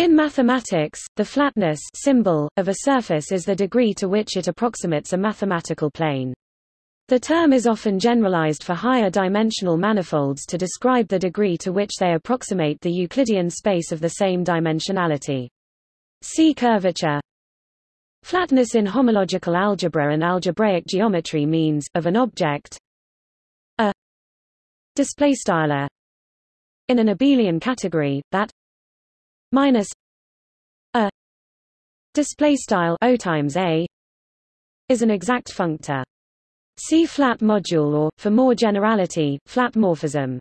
In mathematics, the flatness symbol of a surface is the degree to which it approximates a mathematical plane. The term is often generalized for higher dimensional manifolds to describe the degree to which they approximate the Euclidean space of the same dimensionality. See curvature. Flatness in homological algebra and algebraic geometry means of an object a display style in an abelian category that minus a display style o times a is an exact functor. See flat module or, for more generality, flat morphism.